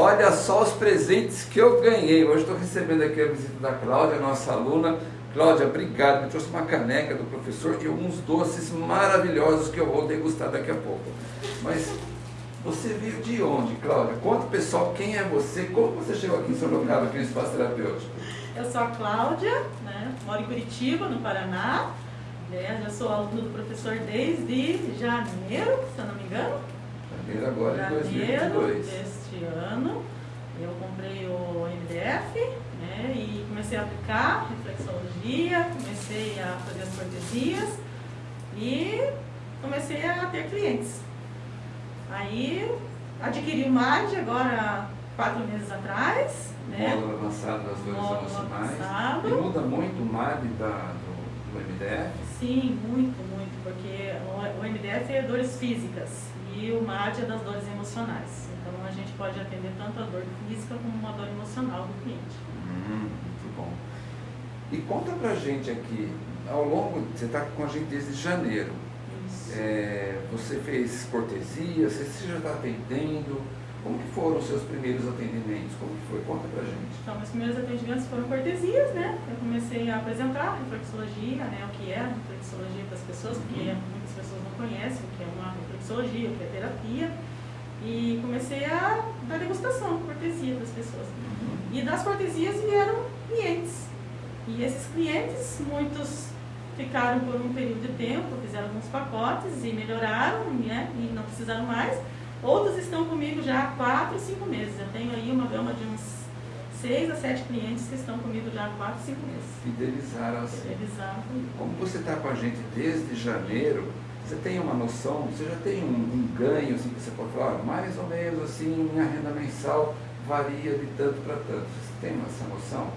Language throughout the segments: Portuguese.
Olha só os presentes que eu ganhei. Hoje estou recebendo aqui a visita da Cláudia, nossa aluna. Cláudia, obrigado. Me trouxe uma caneca do professor e alguns doces maravilhosos que eu vou degustar daqui a pouco. Mas você veio de onde, Cláudia? Conta pessoal quem é você, como você chegou aqui em Sorocaba, aqui no Espaço Terapêutico. Eu sou a Cláudia, né? moro em Curitiba, no Paraná. Né? Já sou aluna do professor desde janeiro, se eu não me engano. Janeiro agora de 2022. deste ano. Eu comprei o MDF né? e comecei a aplicar reflexologia, comecei a fazer as cortesias e comecei a ter clientes. Aí adquiri o MAD agora quatro meses atrás. Né? Módulo avançado das dores emocionais. E muda muito o MAD da, do, do MDF? Sim, muito, muito, porque o, o MDF é dores físicas e o MAD é das dores emocionais. Então a gente pode atender tanto a dor física como uma dor emocional do cliente. Hum, muito bom. E conta pra gente aqui, ao longo, você está com a gente desde janeiro. Isso. É, você fez cortesia, você, você já está atendendo. Como que foram os seus primeiros atendimentos? Como que foi? Conta pra gente. Então, meus primeiros atendimentos foram cortesias, né? Eu comecei a apresentar a reflexologia, né? O que é a reflexologia para as pessoas, porque Uhum. muitas pessoas não conhecem o que é uma reflexologia, o que é terapia. E comecei a dar degustação, cortesia para as pessoas. E das cortesias vieram clientes. E esses clientes, muitos ficaram por um período de tempo, fizeram alguns pacotes e melhoraram, né? E não precisaram mais. Outros estão comigo já há 4, 5 meses. Eu tenho aí uma gama de uns 6 a 7 clientes que estão comigo já há 4, 5 meses. Fidelizaram assim. Fidelizaram comigo. Como você está com a gente desde janeiro, você tem uma noção, você já tem um, um ganho, assim, que você pode falar, "Ah, mais ou menos assim, minha renda mensal varia de tanto para tanto. Você tem essa noção?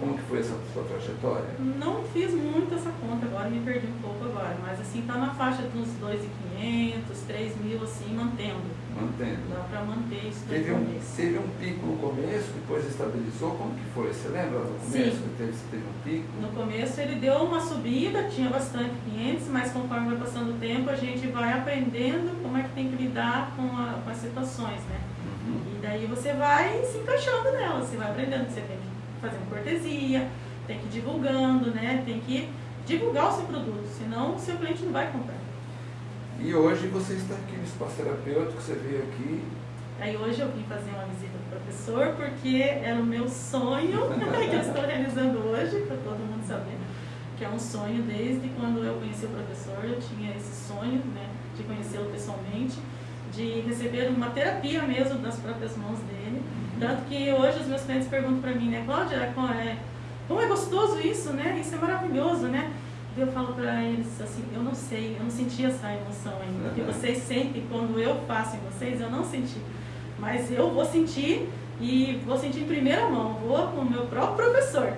Como que foi essa sua trajetória? Não fiz muito essa conta agora, me perdi um pouco agora, mas assim, tá na faixa dos 2.500, 3 mil, assim, mantendo. Mantendo. Dá para manter isso Teve um, teve um pico no começo, depois estabilizou, como que foi? Você lembra no começo Sim. que teve, teve um pico? No começo ele deu uma subida, tinha bastante clientes, mas conforme vai passando o tempo a gente vai aprendendo como é que tem que lidar com, a- com as situações, né? Uhum. E daí você vai se encaixando nela, você vai aprendendo, você tem que fazer uma cortesia, tem que ir divulgando, né? Tem que divulgar o seu produto, senão o seu cliente não vai comprar. E hoje você está aqui no espaço terapêutico, você veio aqui, Aí hoje eu vim fazer uma visita do professor porque era o meu sonho que eu estou realizando hoje, para todo mundo saber, que é um sonho desde quando eu conheci o professor, eu tinha esse sonho né, de conhecê-lo pessoalmente, de receber uma terapia mesmo das próprias mãos dele. Tanto que hoje os meus clientes perguntam para mim, né, Cláudia, como é, como é gostoso isso, né? Isso é maravilhoso, né? E eu falo para eles assim, eu não sei, eu não senti essa emoção ainda. O que vocês sentem quando eu faço em vocês, eu não senti. Mas eu vou sentir e vou sentir em primeira mão, vou com o meu próprio professor.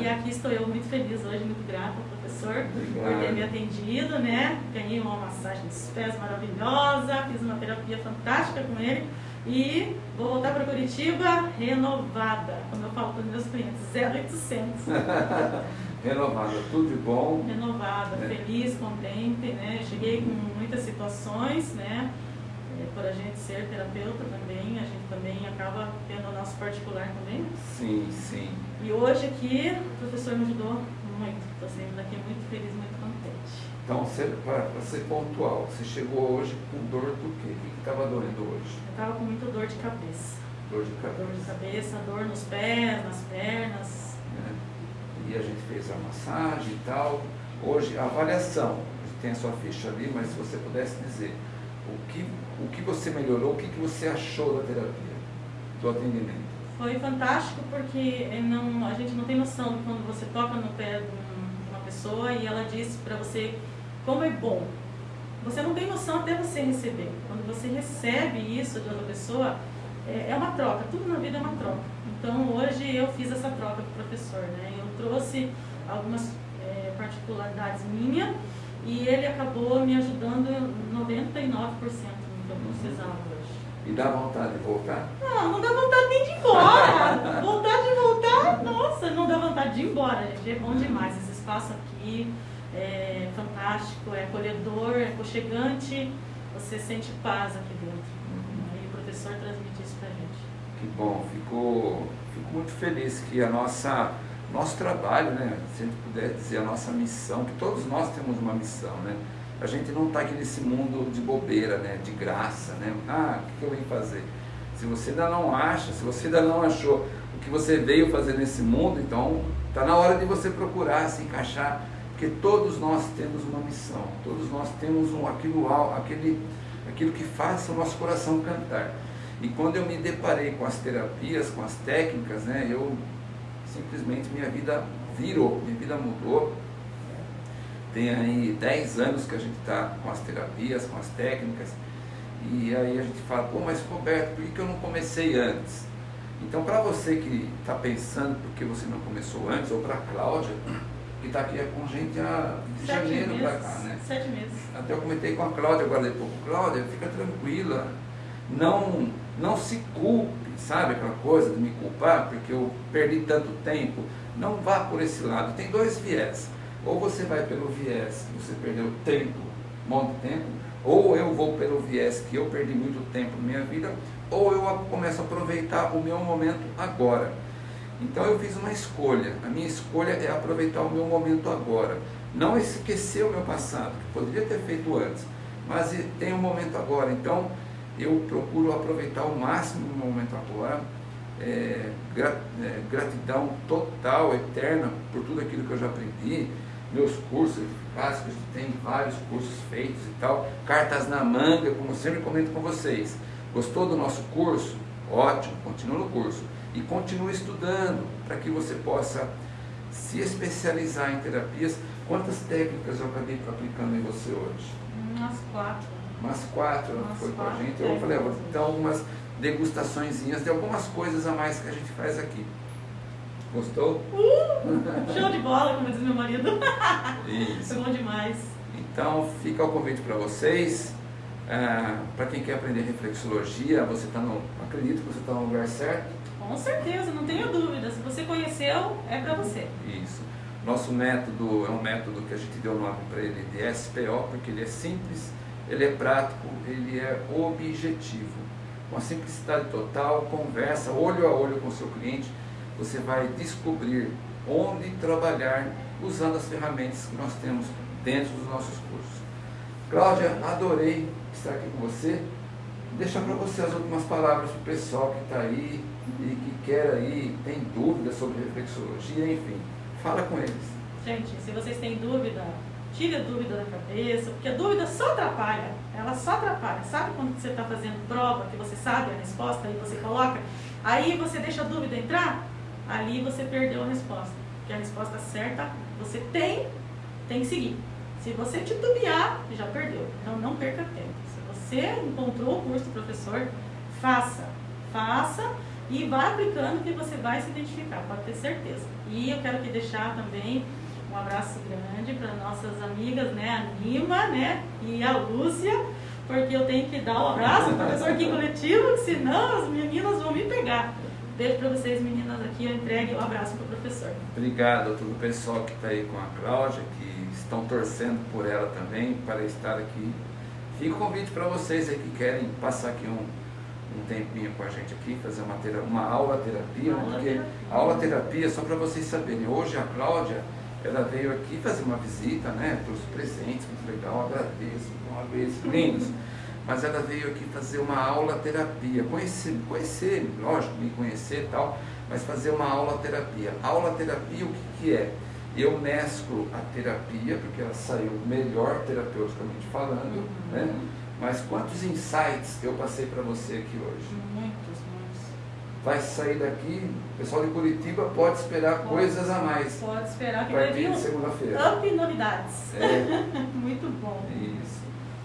E aqui estou eu muito feliz hoje, muito grata ao professor por ter me atendido, né? Ganhei uma massagem dos pés maravilhosa, fiz uma terapia fantástica com ele e vou voltar para Curitiba renovada, como eu falo para os meus clientes, 0800. renovada, tudo de bom. renovada, É. feliz, contente, né? Cheguei com muitas situações, né? É, por a gente ser terapeuta também, a gente também acaba tendo o nosso particular também. Sim, sim. E hoje aqui o professor me ajudou muito. Estou saindo daqui muito feliz, muito contente. Então, para ser pontual, você chegou hoje com dor do quê? O que estava doendo hoje? Eu estava com muita dor de cabeça. Dor de Dor de cabeça. cabeça, dor nos pés, nas pernas. né? E a gente fez a massagem e tal. Hoje, a avaliação, tem a sua ficha ali, mas se você pudesse dizer o que, o que você melhorou, o que, que você achou da terapia, do atendimento. Foi fantástico porque é, não, a gente não tem noção de quando você toca no pé de um- de uma pessoa e ela diz para você como é bom. Você não tem noção até você receber. Quando você recebe isso de outra pessoa, é, é uma troca. Tudo na vida é uma troca. Então hoje eu fiz essa troca com o professor. Né? Eu trouxe algumas é, particularidades minhas e ele acabou me ajudando 99% no que eu precisava hoje. E dá vontade de voltar? Não, não dá vontade nem de ir embora. vontade de voltar, nossa, não dá vontade de ir embora, gente. É bom demais esse espaço aqui. É fantástico, é acolhedor, é aconchegante. Você sente paz aqui dentro. E o professor transmite isso pra gente. Que bom, fico, fico muito feliz que a nossa nosso trabalho, né, se a gente puder dizer a nossa missão, que todos nós temos uma missão, né? A gente não está aqui nesse mundo de bobeira, né, de graça, né? Ah, o que eu vim fazer? Se você ainda não acha, se você ainda não achou o que você veio fazer nesse mundo, então está na hora de você procurar se encaixar, porque todos nós temos uma missão, todos nós temos um, aquilo, aquele, aquilo que faz o nosso coração cantar. E quando eu me deparei com as terapias, com as técnicas, né, eu simplesmente minha vida virou, minha vida mudou. Tem aí 10 anos que a gente está com as terapias, com as técnicas, e aí a gente fala, pô, mas Roberto, por que eu não comecei antes? Então, para você que está pensando por que você não começou antes, ou para a Cláudia, que está aqui com gente há de Sete janeiro para cá, né? Sete meses. Até eu comentei com a Cláudia agora de pouco, Cláudia, fica tranquila, não, não se culpe, sabe aquela coisa de me culpar porque eu perdi tanto tempo. Não vá por esse lado. Tem dois viés. Ou você vai pelo viés que você perdeu tempo, um monte de tempo, ou eu vou pelo viés que eu perdi muito tempo na minha vida, ou eu começo a aproveitar o meu momento agora. Então eu fiz uma escolha. A minha escolha é aproveitar o meu momento agora. Não esquecer o meu passado, que poderia ter feito antes, mas tem um momento agora. Então eu procuro aproveitar ao máximo o momento agora. É, é, gratidão total, eterna, por tudo aquilo que eu já aprendi, meus cursos básicos, tem vários cursos feitos e tal, cartas na manga, como sempre comento com vocês. Gostou do nosso curso? Ótimo, continue no curso. E continue estudando para que você possa se especializar em terapias. Quantas técnicas eu acabei aplicando em você hoje? Umas quatro umas quatro, ela foi com a gente. Eu falei, vou dar umas degustaçõezinhas de algumas coisas a mais que a gente faz aqui. Gostou? Uh, show de bola, como diz meu marido. Isso. Foi bom demais. Então, fica o convite para vocês. Ah, para quem quer aprender reflexologia, você está no. Acredito que você está no lugar certo. Com certeza, não tenho dúvida. Se você conheceu, é para você. Isso. Nosso método é um método que a gente deu nome para ele de SPO, porque ele é simples, ele é prático, ele é objetivo. Com a simplicidade total, conversa olho a olho com o seu cliente, você vai descobrir onde trabalhar usando as ferramentas que nós temos dentro dos nossos cursos. Cláudia, adorei estar aqui com você. Deixar para você as últimas palavras para o pessoal que está aí e que quer aí, tem dúvidas sobre reflexologia, enfim, fala com eles. Gente, se vocês têm dúvida, tire a dúvida da cabeça, porque a dúvida só atrapalha, ela só atrapalha. Sabe quando você está fazendo prova, que você sabe a resposta e você coloca, aí você deixa a dúvida entrar, ali você perdeu a resposta. Porque a resposta certa você tem, tem que seguir. Se você titubear, já perdeu. Então não perca tempo. Se você encontrou o curso do professor, faça. Faça e vá aplicando que você vai se identificar, pode ter certeza. E eu quero aqui deixar também um abraço grande para nossas amigas, né, a Nima, né, e a Lúcia, porque eu tenho que dar um abraço para o professor aqui coletivo, senão as meninas vão me pegar. Beijo para vocês, meninas, aqui, eu entregue o um abraço para o professor. Obrigado a todo o pessoal que está aí com a Cláudia, que estão torcendo por ela também, para estar aqui. Fica o convite para vocês aí que querem passar aqui um, um tempinho com a gente aqui, fazer uma, terapia, uma aula terapia, aula porque terapia. a aula terapia, só para vocês saberem, hoje a Cláudia ela veio aqui fazer uma visita, né? Trouxe presentes, muito legal, agradeço, uma vez, lindos. Mas ela veio aqui fazer uma aula terapia, conhecer, conhecer, lógico, me conhecer e tal, mas fazer uma aula terapia. Aula terapia, o que, que é? Eu mesclo a terapia, porque ela saiu melhor terapeuticamente falando, uhum. né? Mas quantos insights eu passei para você aqui hoje? Muitos, vai sair daqui, o pessoal de Curitiba pode esperar pode, coisas a mais. Pode esperar que vai vir segunda-feira. Up novidades. É. Muito bom. Isso.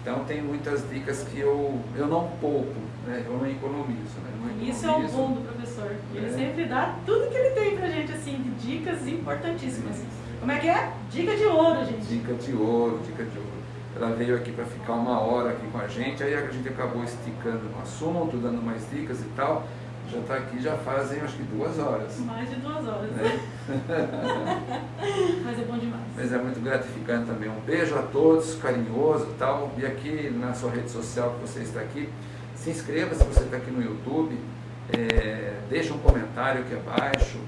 Então tem muitas dicas que eu, eu não poupo, né? eu não economizo. Né? Não economizo. Isso é o bom do professor. Ele é. sempre dá tudo que ele tem pra gente, assim, de dicas importantíssimas. Como é que é? Dica de ouro, gente. Dica de ouro, dica de ouro. Ela veio aqui para ficar uma hora aqui com a gente, aí a gente acabou esticando no assunto, dando mais dicas e tal já está aqui, já fazem acho que duas horas. Mais de duas horas, né? Mas é bom demais. Mas é muito gratificante também. Um beijo a todos, carinhoso e tal. E aqui na sua rede social que você está aqui, se inscreva se você está aqui no YouTube. é, deixa um comentário aqui abaixo.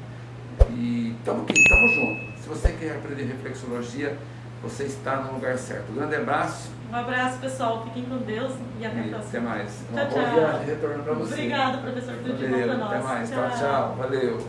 E estamos aqui, estamos juntos. Se você quer aprender reflexologia, você está no lugar certo. Um grande abraço. Um abraço, pessoal. Fiquem com Deus e até a próxima. Até mais. Tchau, Uma boa tchau. viagem retorno para você. Obrigada, professor. Tudo de bom Valeu, para nós. até mais. tchau. tchau. Valeu.